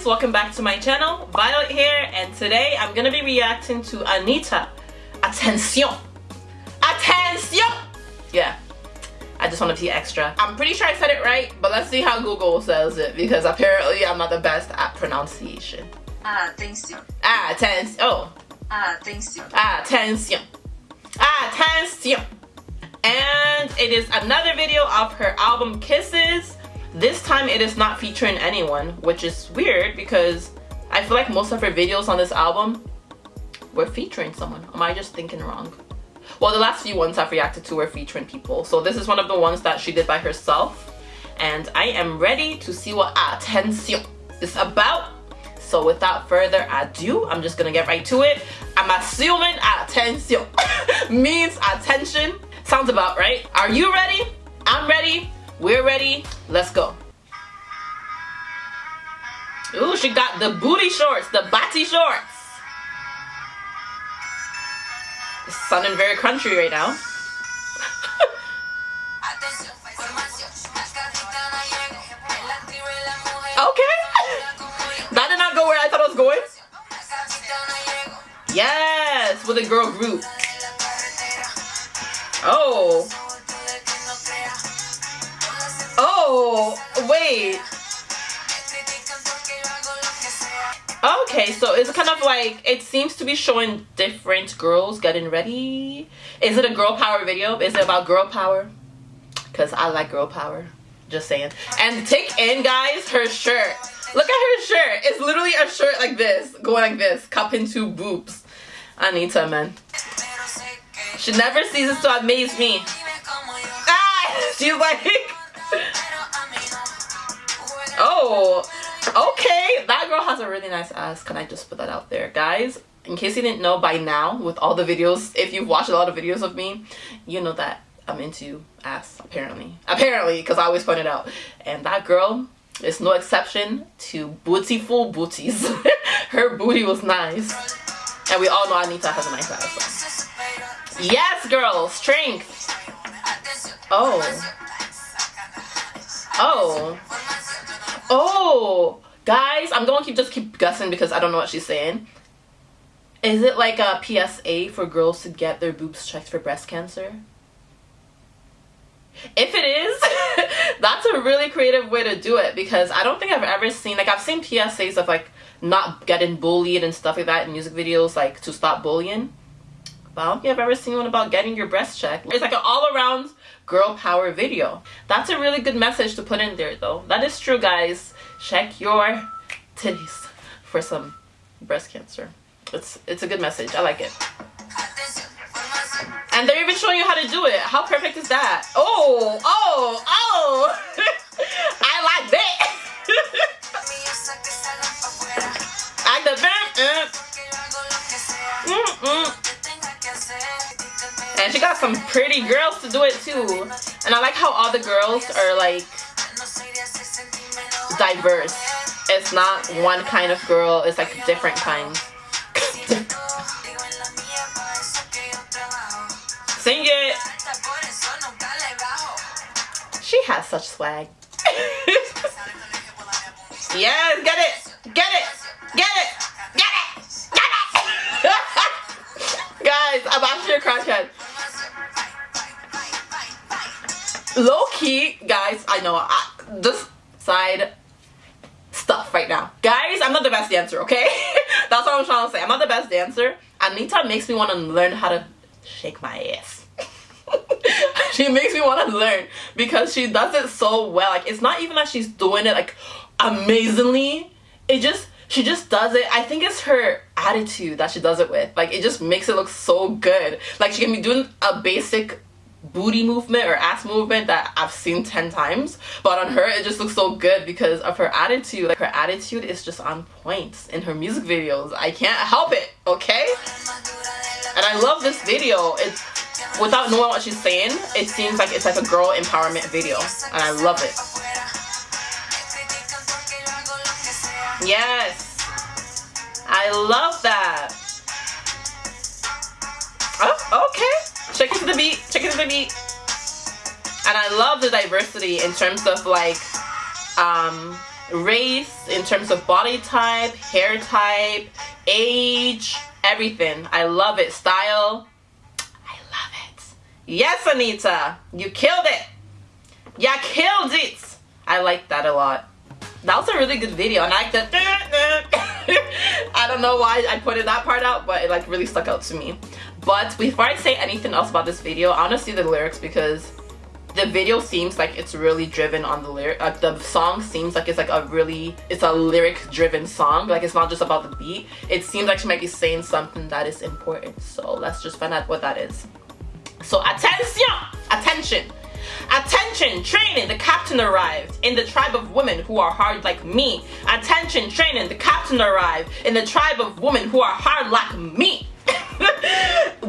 guys welcome back to my channel Violet here and today I'm gonna be reacting to Anitta. Attention Attention yeah. I just want to be extra. I'm pretty sure I said it right but let's see how Google says it because apparently I'm not the best at pronunciation. Attention. Attention oh. Attention. Attention Attention and it is another video of her album Kisses this time it is not featuring anyone, which is weird because I feel like most of her videos on this album were featuring someone. Am I just thinking wrong? Well, the last few ones I've reacted to were featuring people. So this is one of the ones that she did by herself. And I am ready to see what Attention is about. So without further ado, I'm just gonna get right to it. I'm assuming Attention means attention. Sounds about right. Are you ready? I'm ready. We're ready. Let's go. Ooh, she got the booty shorts, the bati shorts. It's sounding very country right now. okay. That did not go where I thought it was going. Yes, with a girl group. Oh. Oh, wait. Okay, so it's kind of like, it seems to be showing different girls getting ready. Is it a girl power video? Is it about girl power? Because I like girl power. Just saying. And take in, guys, her shirt. Look at her shirt. It's literally a shirt like this, going like this, cup into boobs. Anitta, man. She never ceases to amaze me. Ah, she's like... oh, okay. That girl has a really nice ass. Can I just put that out there? Guys, in case you didn't know by now, with all the videos, if you've watched a lot of videos of me, you know that I'm into ass, apparently. Apparently, because I always point it out. And that girl is no exception to bootyful booties. Her booty was nice. And we all know Anitta has a nice ass. So. Yes, girl, strength. Oh. Oh. Oh. Guys, I'm going to keep just keep guessing because I don't know what she's saying. Is it like a PSA for girls to get their boobs checked for breast cancer? If it is, that's a really creative way to do it because I don't think I've ever seen, like I've seen PSAs of like not getting bullied and stuff like that in music videos like to stop bullying. But I don't think I've ever seen one about getting your breast checked. It's like an all-around girl power video. That's a really good message to put in there though. That is true guys. Check your titties for some breast cancer. It's it's a good message. I like it. And they're even showing you how to do it. How perfect is that? Oh, oh, oh. I like that. I the mm -mm. And she got some pretty girls to do it too. And I like how all the girls are like diverse. It's not one kind of girl, it's like different kinds. Sing it! She has such swag. yes, get it! Get it! Get it! Get it! Get it! Guys, I'm actually a crackhead. Low key guys i know I, this side stuff right now. Guys i'm not the best dancer okay? That's what i'm trying to say. I'm not the best dancer. Anitta makes me want to learn how to shake my ass. She makes me want to learn because she does it so well. Like it's not even that she's doing it like amazingly. It just she just does it. I think it's her attitude that she does it with. Like it just makes it look so good. Like she can be doing a basic booty movement or ass movement that I've seen 10 times but on her it just looks so good because of her attitude. Like her attitude is just on point in her music videos. I can't help it okay? And I love this video. It's without knowing what she's saying it seems like it's like a girl empowerment video and I love it. Yes. I love that. Oh okay Check it to the beat. Check it to the beat. And I love the diversity in terms of like um, race, in terms of body type, hair type, age, everything. I love it. Style. I love it. Yes, Anitta. you killed it. Yeah, killed it. I like that a lot. That was a really good video and I like that. I don't know why I pointed that part out, but it like really stuck out to me. But before I say anything else about this video, I want to see the lyrics because the video seems like it's really driven on the lyric like uh, the song seems like it's like a really it's a lyric driven song. Like it's not just about the beat. It seems like she might be saying something that is important. So let's just find out what that is. So attention! Attention Attention, training, the captain arrived in the tribe of women who are hard like me. Attention, training, the captain arrived in the tribe of women who are hard like me.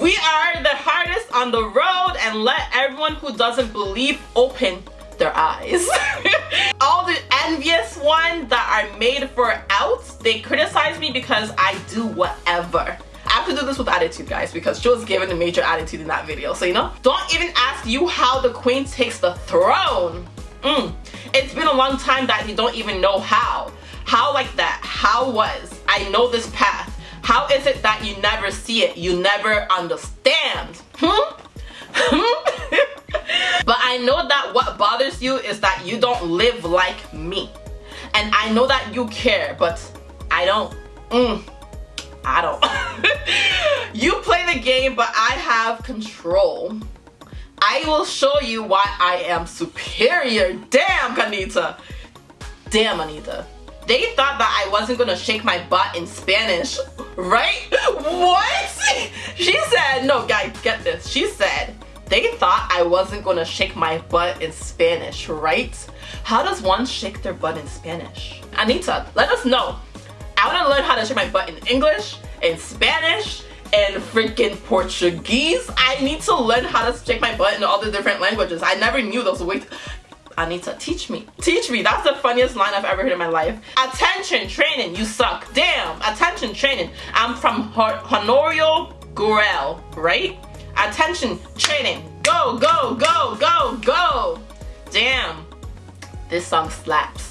we are the hardest on the road and let everyone who doesn't believe open their eyes. All the envious ones that are made for outs, they criticize me because I do whatever. Have to do this with attitude guys because she was given a major attitude in that video. So you know don't even ask you how the queen takes the throne. Mm. it's been a long time that you don't even know how. How like that? How was? I know this path. How is it that you never see it? You never understand. Hmm? but I know that what bothers you is that you don't live like me. And I know that you care but I don't. Mm. I don't. you play the game, but I have control. I will show you why I am superior. Damn, Kanita. Damn, Anitta. They thought that I wasn't gonna shake my butt in Spanish, right? What? She said, no, guys, get this. She said, they thought I wasn't gonna shake my butt in Spanish, right? How does one shake their butt in Spanish? Anitta, let us know. I want to learn how to shake my butt in English, in Spanish, and freaking Portuguese. I need to learn how to shake my butt in all the different languages. I never knew those ways. Anitta, teach me. Teach me. That's the funniest line I've ever heard in my life. Attention, training, you suck. Damn, attention, training. I'm from Honorio Gurgel, right? Attention, training. Go, go, go, go, go. Damn, this song slaps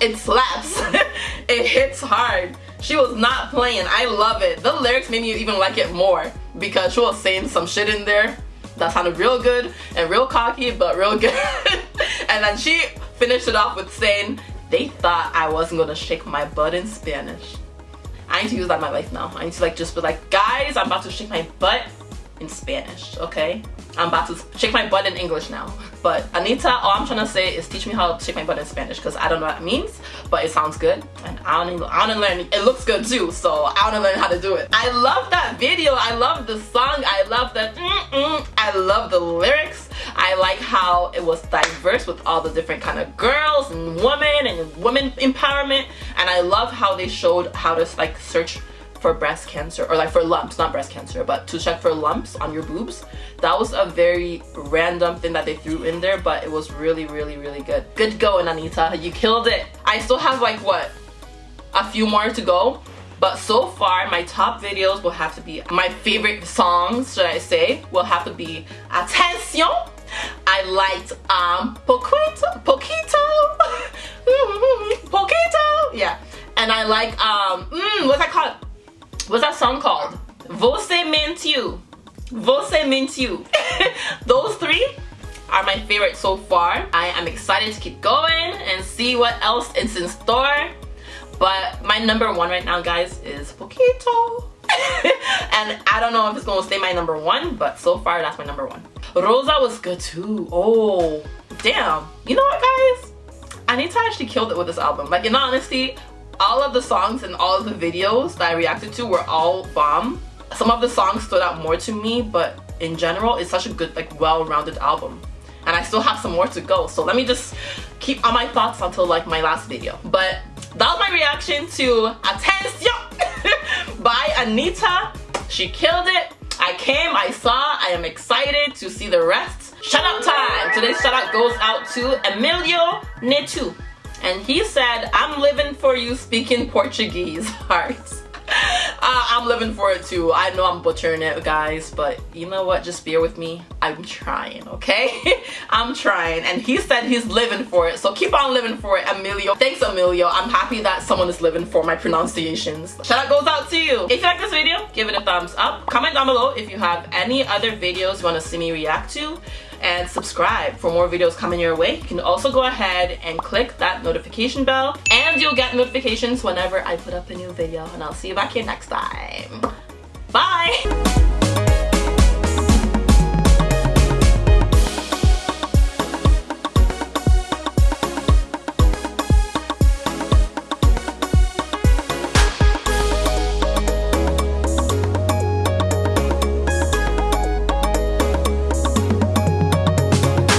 it slaps. it hits hard. She was not playing. I love it. The lyrics made me even like it more because she was saying some shit in there that sounded real good and real cocky, but real good. and then she finished it off with saying, they thought I wasn't gonna shake my butt in Spanish. I need to use that in my life now. I need to like just be like, guys, I'm about to shake my butt in Spanish, okay? I'm about to shake my butt in English now. But Anitta, all I'm trying to say is teach me how to shake my butt in Spanish because I don't know what it means, but it sounds good. And I don't even, I want to learn, it looks good too, so I want to learn how to do it. I love that video. I love the song. I love the mm -mm. I love the lyrics. I like how it was diverse with all the different kind of girls and women and women empowerment. And I love how they showed how to like search for breast cancer or like for lumps not breast cancer but to check for lumps on your boobs that was a very random thing that they threw in there but it was really really really good. Good going Anitta. You killed it. I still have like what a few more to go but so far my top videos will have to be my favorite songs should I say will have to be Attention I liked um Poquito Poquito. Poquito yeah. And I like um mm, what's that called what's that song called? Você mentiu. Você mentiu. Those three are my favorite so far. I am excited to keep going and see what else is in store. But my number one right now, guys, is Poquito. and I don't know if it's gonna stay my number one, but so far that's my number one. Rosa was good too. Oh, damn. You know what, guys? Anitta actually killed it with this album. Like, in honesty, all of the songs and all of the videos that I reacted to were all bomb. Some of the songs stood out more to me, but in general, it's such a good, like, well-rounded album. And I still have some more to go, so let me just keep on my thoughts until, like, my last video. But that was my reaction to Attention by Anitta. She killed it. I came, I saw, I am excited to see the rest. Shout out time! Today's shout out goes out to Emilio Netu and he said, I'm living for you speaking Portuguese, hearts. Uh, I'm living for it too. I know I'm butchering it, guys, but you know what? Just bear with me. I'm trying, okay? I'm trying. And he said he's living for it, so keep on living for it, Emilio. Thanks, Emilio. I'm happy that someone is living for my pronunciations. Shout out goes out to you. If you like this video, give it a thumbs up. Comment down below if you have any other videos you want to see me react to and subscribe for more videos coming your way. You can also go ahead and click that notification bell and you'll get notifications whenever I put up a new video and I'll see you back here next time. Bye!